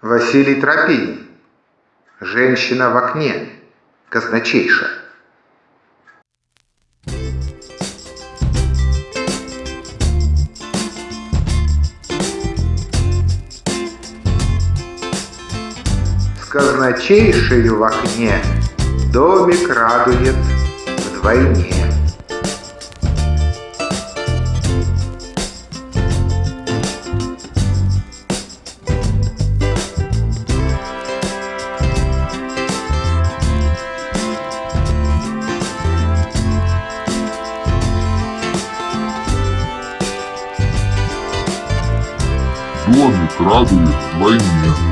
Василий Тропинин. Женщина в окне. Казначейша. С казначейшею в окне Домик радует вдвойне. Домик радует вдвойне.